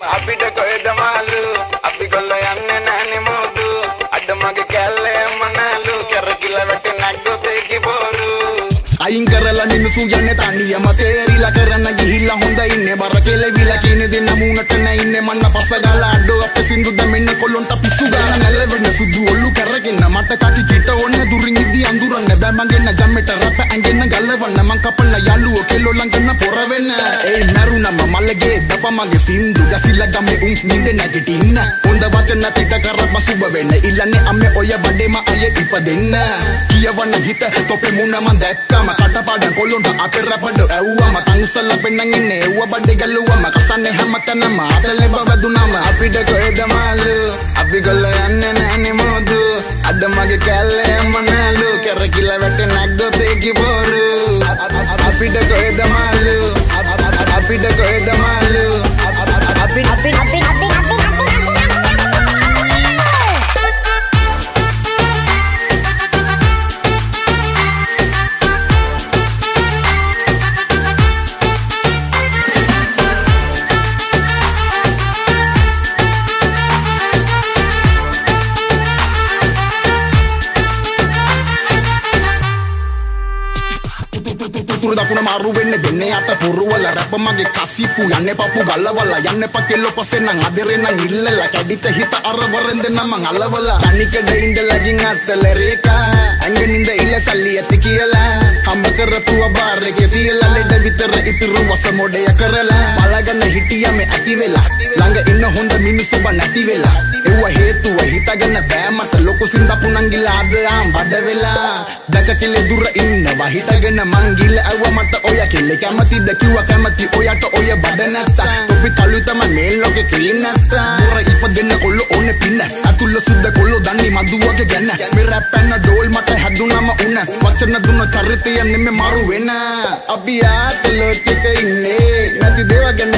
අපිට කොහෙද මාලු අපි කොල්ල යන්නේ නැහනේ මෝදු අඩ මගේ කැල්ලේ මනලු. කරකිලා වැටේ නැග්ගොතේ කිබෝරු අයින් කරලා මිනිසු යන්නේ තනියම තේරිලා කරන්න ගිහිල්ලා හොඳ ඉන්නේ. බර කෙලවිලා කියන දේ නමුනට නැින්නේ මන්න පස ගාලා අඩෝ අපේ සින්දු දැමෙන්න කොල්ලොන්ට පිස්සු ගාන නැලවෙන්න සුදු ඔල්ලු කරගෙන. මට කටි කිට ඕනේ දුරින් ඉදි අඳුරන්න. බෑ මගෙන්න ජම්මෙට රප ඇඟෙන්න ගල්ලවන්න මං කපන්න යාළුවෝ කෙල්ලෝ ළඟන පොර වෙන්න ඒ මරුණම මල්ලගේ දප මගේ සින්දු. ගසිලා ගමේ උන් නින්ද නැගිටින්න. හොඳ වචන පිට කරප සුබ වෙන්න. ඉල්ලන්නේ අම්මේ ඔය බඩේම අය ඉපදෙන්න කියවන්න හිත තොපේ මුණ මන් දැක්කම. කටපාඩම් කොල්ලොන්ට අපේ රැපඩ ඇව්වම. තංසල පෙන්නන් ඉන්නේ එව්ව බඩේ ගැලුවම. කසන්නේ හැමතැනම අතලේ බවදුනම අපිට කොහෙද මාළු? අපි ගොල්ල යන්නේ නැහනේ මෝදු. අඩ මගේ කැල්ලේ මනලු කරකිලා වැටේ නැග්ගොතේ කිබෝරු අපිට කොහෙද දකුණ මාරු වෙන්න දෙන්නේ අත පුරවල. රැප මගේ කසිප්පු යන්නේ පපු ගල්ලවල යන්න පකෙල්ලො පසෙන් නම් අදරෙන් නම් ඉල්ලලා. කැඩිත හිත අර වරෙන් දෙන්නම අලවල. තනිකඩ ඉඳලාගින් අත්තල රේකා ඇඟනින්ද ඉල්ල සල්ලි ඇති කියලා. හම්බ කරපුව බාර් එකේ තියලා. ලෙඩ විතර ඉතුරු වස මොඩය කරලා. බලගන්න හිටියා මේ ඇති වෙලා. ළඟ ඉන්න හොඳ මිනිස්සු බ නැති වෙලා. එව්ව හේතුව හිතගන්න බෑ. මට ලොකු සින්දපු නංගිලා අද ආම් බඩ වෙලා දැක කෙලෙ දුර ඉන්නවා. හිටගෙන මං ගිල්ල ඇව්ව මට ඔය කෙල්ල කැමතිද කිව්වා. කැමති ඔයට ඔය බඩ නැත්තා තොපි තලු තමයි මේ ලෝකේ ක්‍රීම් නැත්තා දුර ඉපදෙන්න කොල්ල ඕනේ පින්න. අතුල්ල සුද්ද කොල්ල දන්නේ මදුවගේ ගැන. මේ රැප් පැන්න ඩෝල් මට හැදුනම උන. වචන දුන්න චරිතය නෙමෙ මාරු වෙන අපි ආත ලෝකෙක ඉන්නේ. නැති දේව ගැන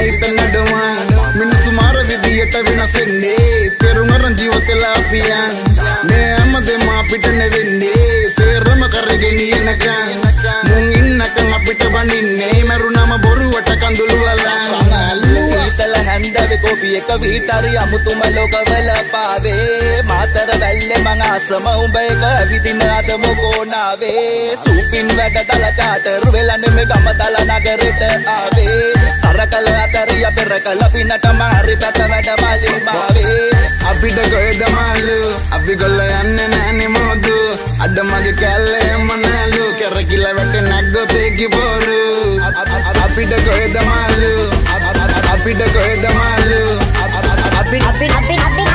විදියට වෙනසෙන්නේ තෙරුම අරන් ජීවිතලා අපියන් මේ හැමදේම අපිට නෙවෙන්නේ සේරම කරගෙන යනකම් මුන් ඉන්නකම් අපිට බනින්නේ මරුණම බොරුවට කඳුළු අලන් ඊතල හැන්දවෙ කොපි එක වීටරි අමුතුම ලොකවල පාවේ මාතර වැල්ලෙ මං ආසම උඹ එක විදින අද මොකෝනාවේ සූපින් වැඩ දල චාටර් වෙලන්න මේ ගම දල නගරෙට ආවේ කරකල අතරිය පෙර කල පිනට මාරි පැත වැඩ මලින් බාවේ අපිට කොහෙද මාළු අපි ගොල්ල යන්නේ නැහනේ මෝදු අඩ මගේ කැල්ලේ මනලු කරකිලා වැටේ නැග්ගොතේ කිබෝරු අපිට